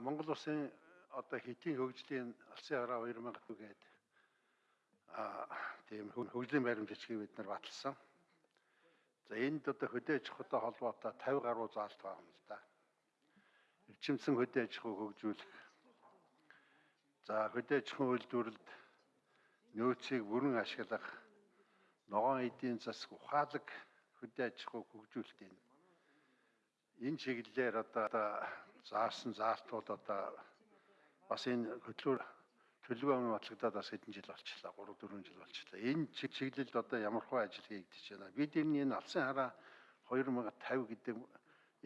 Монгол улсын одоо хэдийн хөгжлийн алсын хараа 2000 гээд а тийм хө- хөгжлийн баримт бичгийг бид нар баталсан. За энд одоо хөдөө аж ахуйтай холбоотой 50 гаруй заалт байгаа юм л да. Эрчимсэн хөдөө аж ахуй хөгжүүлэх. За хөдөө аж ахуйн үйлдвэрлэлд нөөцийг бүрэн ашиглах ногоон эдийн засаг ухаалаг хөдөө аж ахуй хөгжүүлэлт энэ. Энэ чиглэлээр одоо заасан заалтууд одоо бас энэ хөтлөөр төлөвлөгөө батлагдаад бас хэдэн жил болчихлоо 3 4 жил болчихлоо. Энэ чиг- чиглэлд одоо ямар хөө ажил хийгдэж байна. Бид энэ энэ алсын хараа 2050 гэдэг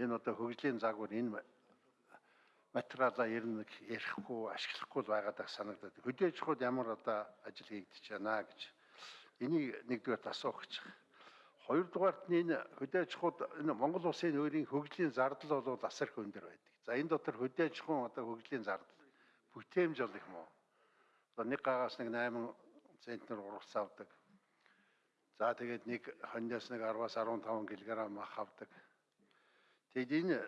энэ одоо хөгжлийн загвар энэ материалаа ер нь ярихгүй ашиглахгүй л байгаад санагдаад. Хөдөөж хууд ямар одоо ажил хийгдэж байна гэж энийг нэгдүгээр асуух гэж. байна. Хоёрдугаарт нь энэ хөдөөж хууд энэ Монгол улсын өөрийн хөгжлийн зардал бол асар их өндөр байдаг. За энэ дотор хөдөөж хүн одоо хөгжлийн зардал бүтээмж бол их муу. Одоо нэг гагаас нэг 8 центнер ургац авдаг. За тэгээд нэг хоньноос нэг 10-аас 15 кг мах авдаг. Тэгэд энэ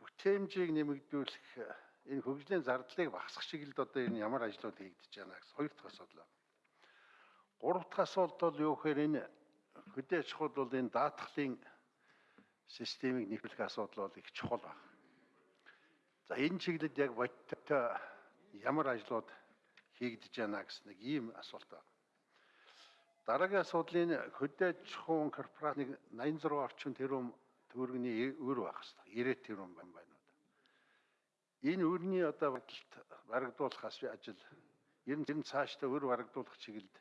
бүтээмжийг нэмэгдүүлэх энэ хөгжлийн зардлыг багасгах чиглэлд одоо энэ ямар ажлууд хийгдэж байна гэсэн хоёр дахь асуудал. Гурав дахь асуулт бол юу гэхээр энэ хөдөө аж ахуйд бол энэ даатгалын системийг нэвтрэх асуудал бол их чухал байна. За энэ чиглэлд яг бодиттой ямар ажлууд хийгдэж байна гэсэн нэг ийм асуулт байна. Дараагийн асуудал энэ хөдөө аж ахуйн корпорац нэг 86 орчим тэрбум төгрөгийн өр байх хэрэгтэй. 90 тэрбум байна байна. Энэ өрний одоо бодолт барагдуулах ажил ер нь нь цаашдаа өр барагдуулах чиглэлд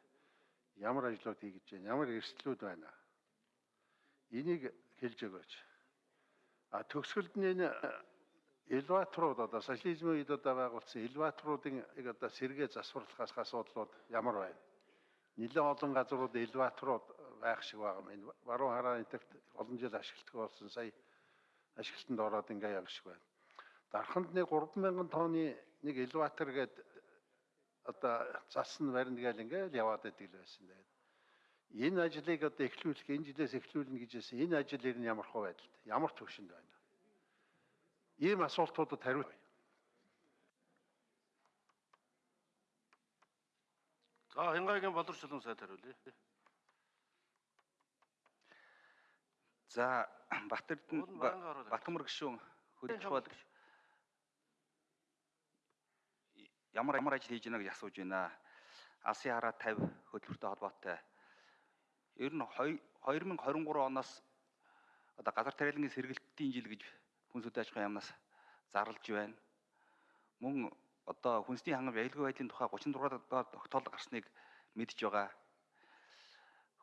ямар ажлууд хийгдэж байна? Ямар эрсдлүүд байна? Энийг хэлж өгөөч. А төгсгөлд нь энэ элеваторууд одоо социализмын үед одоо байгуулсан элеваторуудын одоо сэргээ засварлахаас асуудлууд ямар байна? Нилээн олон газрууд элеваторууд байх шиг байгаа юм. Баруун хараа энтерт олон жил ашигладаг болсон сая ашиглалтанд ороод ингээ яг шиг байна. Дарханд нэг 3000 тонны нэг элеватор гээд одоо засан барина гээл ингээл яваад байдаг л байсан. Тэгээд энэ ажлыг одоо эхлүүлэх энэ жилээс эхлүүлнэ гэж хэлсэн. Энэ ажил ер нь ямар хөө байдалтай? Ямар төвшөнд байна? Ийм асуултуудад хариулт За Хянгагийн боловсролын сайд хариулъя. За Батэрдэн Батмөр гишүүн хөдөлж бол ямар ямар ажил хийж байна гэж асууж байна. Алсын хараа 50 хөтөлбөртэй холбоотой. Ер нь хоёр- 2023 оноос одоо газар тариалангийн сэргэлтийн жил гэж хүнс хөдөө аж ахуйн яамнаас зарлж байна. Мөн одоо хүнсний хангамж аюулгүй байдлын тухай 36 доод тогтоол гарсныг мэдж байгаа.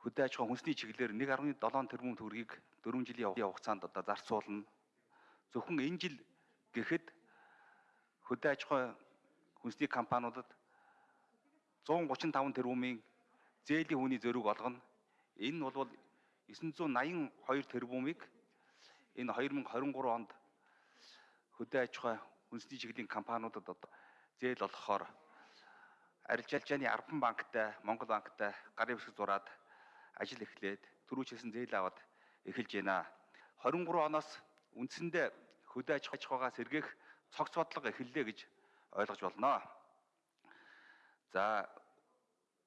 Хөдөө аж ахуйн хүнсний чиглэлээр 1.7 тэрбум төгрөгийг 4 жилийн хугацаанд одоо зарцуулна. Зөвхөн энэ жил гэхэд хөдөө аж ахуйн хүнсний компаниудад 135 тэрбумын зээлийн хүний зөрүүг олгоно. Энэ бол 982 тэрбумыг энэ 2023 онд хөдөө аж ахуй хүнсний чиглэлийн компаниудад одоо зээл олгохоор арилжаалжааны Арбан банктай, Монгол банктай гарын хэсэг зураад ажил эхлээд түрүүчсэн зээл аваад эхэлж байна. 23 оноос үндсэндээ хөдөө аж ахуйгаа сэргээх цогц бодлого эхэллээ гэж ойлгож болно. За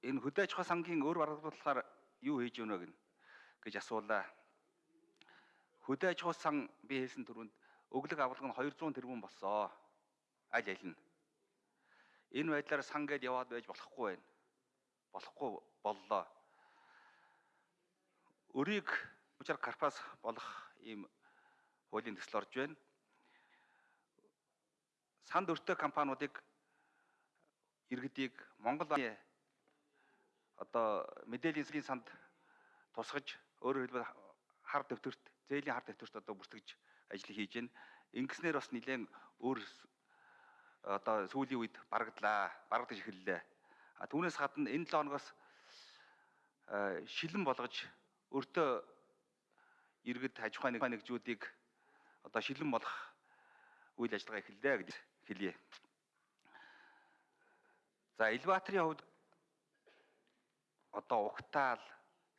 энэ хөдөө аж ахуй сангийн өөр баргуулахаар юу хийж өгнө гэн гэж асуулаа. Хөдөө аж ахуй сан би хэлсэн түрүүнд өглөг авалга нь 200 тэрбум болсоо. Аль аль нь. Энэ байдлаар сан гээд яваад байж болохгүй байна. Болохгүй боллоо. Өрийг учир карпас болох ийм хуулийн төсөл орж байна. Санд өртөө компаниудыг иргэдийг Монгол одоо мэдээллийн засгийн санд тусгаж өөрөөр хэлбэл хар дэвтэрт зээлийн хар дэвтэрт одоо бүртгэж ажил хийж байна. Ингэснээр бас нэлээд өөр одоо сүүлийн үед барагдлаа, барагдаж эхэллээ. А түүнээс гадна энэ 7 хоногоос шилэн болгож өртөө иргэд аж ахуйн нэгжүүдийг одоо шилэн болох үйл ажиллагаа эхэллээ гэж хэлье. За элеваторын хувьд одоо угтаал,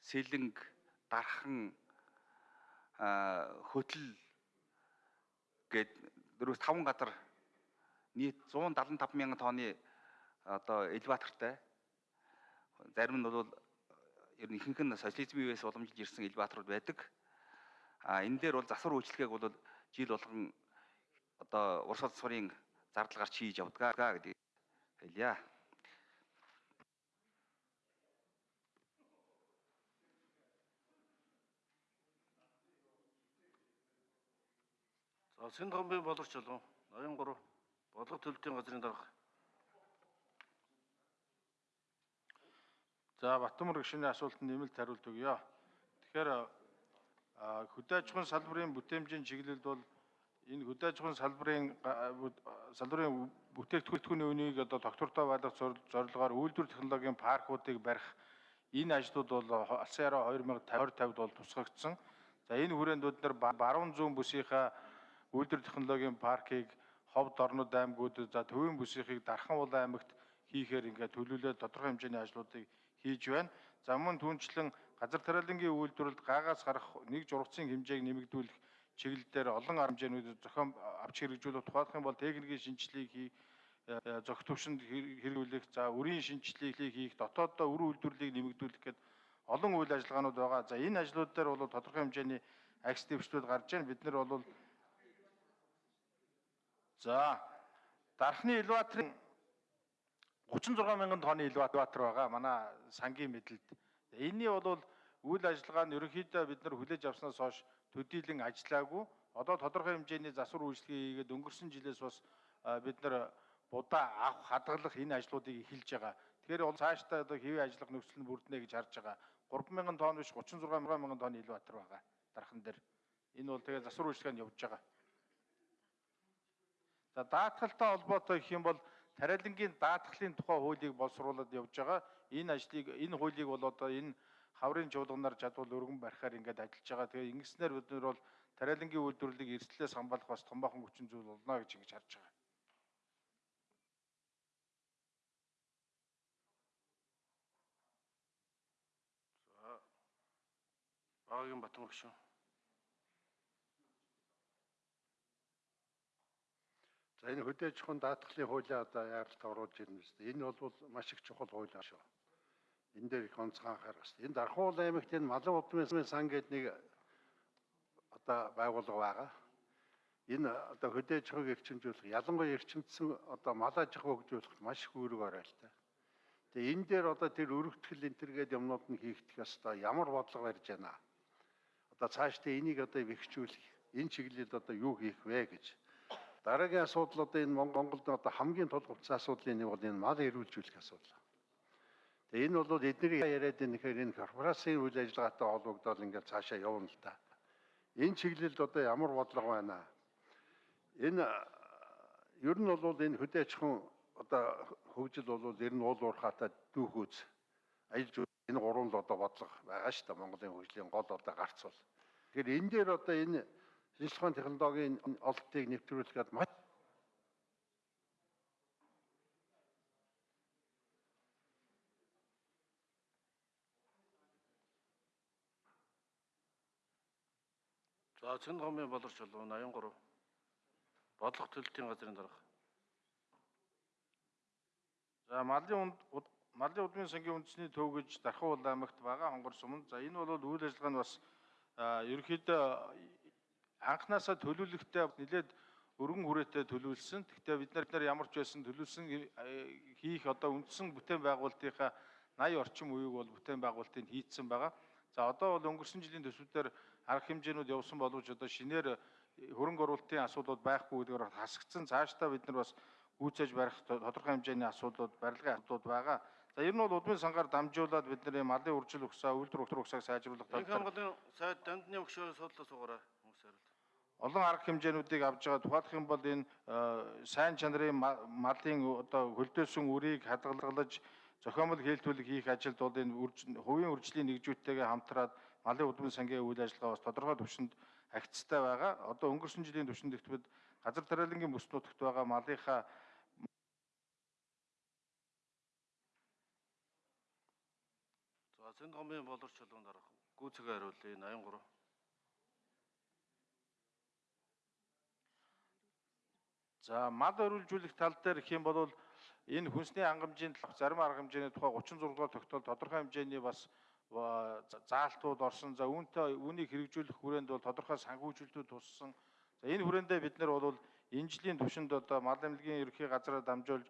сэлэнг, дархан, хөтөл гээд дөрөв таван газар нийт 175 мянган тонны одоо элеватортай зарим нь бол ер нь ихэнх нь социализмын үеэс уламжилж ирсэн элеваторууд байдаг. А энэ дээр бол засвар үйлчлэгийг бол жил болгон одоо урс судасварын зардал гарч хийж явдаг гэдэг хэлье. За Сэнд хомбын боловч чулуун 83 бодлого төлөлтийн газрын дарга. За Батмөр гишүүний асуултанд нэмэлт хариулт өгье. Тэгэхээр хөдөө аж ахуйн салбарын бүтээмжийн чиглэлд бол энэ хөдөө аж ахуйн салбарын салбарын бүтээгдэхүүний үнийг одоо доктортой байлгах зорил- зорилгоор үйлдвэр технологийн паркуудыг барих энэ ажлууд бол алсын яруу 2050-д бол тусгагдсан. За энэ хүрээнд бид нар ба- баруун зүүн бүсийнхаа үйлдвэр технологийн паркийг Ховд Орнод аймагуудад за Төвийн бүсийнхийг Дархан улаан аймагт хийхээр ингээд төлөвлөлөө тодорхой хэмжээний ажлуудыг хийж байна. За мөн түүнчлэн газар тариалангийн үйлдвэрлэлд гаагаас гарах нэг жургацын хэмжээг нэмэгдүүлэх чиглэлээр олон арга хэмжээнүүдийг зохион авч хэрэгжүүлэх тухайлах юм бол техникийн шинжилгээг хий э, зохих төвшөнд хэр- хэрэгжүүлэх за үрийн шинжилгээг хийх дотооддоо үр үйлдвэрлэлийг нэмэгдүүлэх гэд олон үйл ажиллагаанууд байгаа. За энэ ажлууд дээр бол тодорхой хэмжээний акс дэвшлүүд гарч байна. Бид нар бол За дархны элеваторын 36 мянган тонны элеватор байгаа манай сангийн мэдлэлд. Энийний бол үйл ажиллагаа нь ерөнхийдөө бид нар хүлээж авснаас хойш төдийлөн ажиллаагүй. Одоо тодорхой хэмжээний засвар үйлчлэгээ хийгээд өнгөрсөн жилээс бас бид нар будаа авах хадгалах энэ ажлуудыг эхэлж байгаа. Тэгэхээр бол цаашдаа одоо хэвийн ажиллах нөхцөл нь бүрднэ гэж харж байгаа. 3000 тонн биш 36 мянган тонны элеватор байгаа дархан дээр. Энэ бол тэгээ засвар үйлчлэгээ нь явж байгаа. За даатгалтай холбоотой гэх юм бол тариалангийн даатгалын тухай хуулийг боловсруулад явж байгаа. Энэ ажлыг энэ хуулийг бол одоо энэ хаврын чуулганаар жадвал өргөн барихаар ингээд ажиллаж байгаа. Тэгээ ингэснээр бид нар бол тариалангийн үйлдвэрлэлийг эрсдлээс хамгаалах бас том бахан хүчин зүйл болно гэж ингэж харж байгаа. Багийн Батмөр гишүүн. За энэ хөдөө аж ахуйн даатгалын хуулиа одоо яаралт оруулж ирнэ шүү дээ. Энэ бол маш их чухал хууль шүү. Энэ дээр их онцгой анхаарах хэрэгтэй. Энэ Дархуул аймагт энэ малын удмын сан гэдэг нэг одоо байгууллага байгаа. Энэ одоо хөдөө аж ахуйг эрчимжүүлэх, ялангуяа эрчимдсэн одоо мал аж ахуй хөгжүүлэхэд маш их үүрэг та. Тэгээ энэ дээр одоо тэр өргөтгөл энэ төр гэдэг юмнууд нь хийгдэх ёстой. Ямар бодлого барьж байна? Одоо цаашдаа энийг одоо вихчүүлэх, энэ чиглэлд одоо юу хийх вэ гэж Дараагийн асуудал одоо энэ Мон- Монголд одоо хамгийн тулгуурласан асуудлын нэг бол энэ мал эрүүлжүүлэх асуудал. Тэгээ энэ бол эдний яриад энэ гэхээр энэ корпорацийн үйл ажиллагаатай холбогдоод ингээд цаашаа явна л та. Энэ чиглэлд одоо ямар бодлого байна? Энэ а, ер нь бол энэ хөдөө аж ахуйн одоо хөгжил бол ер нь уул уурхаатай дүүхүүц аялал жуулчлал энэ гурван л одоо бодлого байгаа шүү дээ Монголын хөгжлийн гол одоо гарц бол. Тэгэхээр энэ дээр одоо энэ шинжлэх ухааны технологийн ололтыг нэвтрүүлэхэд маш За Сэнд хомбын боловч чулуун 83 бодлого төлөлтийн газрын дарга. За малын малын удмын сангийн үндэсний төв гэж Дархан улаан аймагт байгаа хонгор суман. За энэ бол үйл ажиллагаа нь бас а, ерөнхийдөө анханасаа төлөвлөлтөй нэлээд өргөн хүрээтэй төлөвлөсөн. Гэхдээ бид нар нар ямар ч байсан төлөвлөсөн э, хийх одоо үндсэн бүтээн байгуулалтынхаа 80 орчим үеиг бол бүтээн байгуулалтыг хийцэн байгаа. За одоо бол өнгөрсөн жилийн төсвүүдээр арга хэмжээнүүд явсан боловч одоо шинээр э, хөрөнгө оруулалтын асуудлууд байхгүй гэдгээр хасагдсан. Цаашдаа бид нар бас гүйцээж барих то- тодорхой хэмжээний асуудлууд, барилгын асуудлууд байгаа. За ер нь бол удмын сангаар дамжуулаад бид нарын малын үржил өгсөө, үйлдвэр өгсөөг сайжруулах талаар хамгаалын сайд дандны өгшөө судлаа суугаараа. Олон арга хэмжээнүүдийг авж байгаа. Тухайлх юм бол энэ сайн чанарын ма- малын одоо хөлдөөсөн үрийг хадгалж зохиомл хийлтүүлэг хийх ажилд бол энэ хувийн үржлийн нэгжүүдтэйгээ хамтраад малын удмын сангийн үйл ажиллагаа бас тодорхой түвшинд агцтай байгаа. Одоо өнгөрсөн жилийн түвшинд дэвтбэд газар тариалангийн бүс нутагт байгаа малынхаа За Сэнд хомбын боловч чулуун дарга. Гүйцэгэ хариулъя 83. За мал өрүүлжүүлэх тал дээр юм бол энэ хүнсний хангамжийн талх зарим арга хэмжээний тухай 36 дугаар тогтоол тодорхой хэмжээний бас ба- за- заалтууд орсон. За үүнтэй үүнийг хэрэгжүүлэх хүрээнд бол тодорхой санхүүжилтүүд туссан. За энэ хүрээндээ бид нар бол энэ жилийн түвшинд одоо мал эмнэлгийн ерөнхий газраа дамжуулж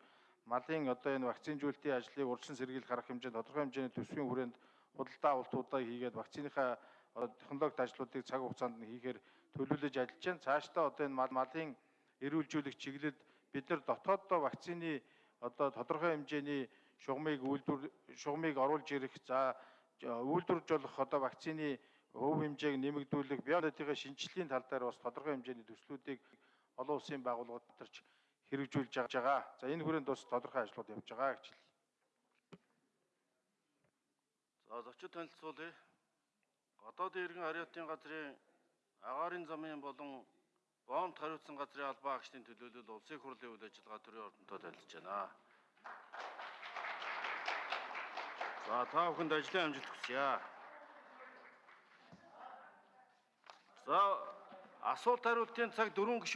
малын одоо энэ вакцинжуулалтын ажлыг урьдчилан сэргийлэх арга хэмжээнд тодорхой хэмжээний төсвийн хүрээнд худалдаа авалтуудаа хийгээд вакциныхаа одоо технологи ажлуудыг цаг хугацаанд нь хийхээр төлөвлөж ажиллаж байна. Цаашдаа одоо энэ мал малын эрүүлжүүлэх чиглэлд бид нар дотооддоо вакцины одоо тодорхой хэмжээний шугамыг үйлдвэр шугамыг оруулж ирэх за үйлдвэрж болох одоо вакцины хөв хэмжээг нэмэгдүүлэх биологийн шинжилгээний тал дээр бас тодорхой хэмжээний төслүүдийг олон улсын байгууллагууд доторч хэрэгжүүлж байгаа. За энэ хүрээнд бас тодорхой ажлууд явж байгаа гэж хэлье. За зочид танилцуулъя. Гадаадын иргэн хариутын газрын агаарын замын болон боомт хариуцсан газрын албан агчдын төлөөлөл улсын хурлын үйл ажиллагаа төрийн ордонтой танилцж байна. За та бүхэнд ажлын амжилт хүсье. За асуулт хариултын цаг 4 гишүүн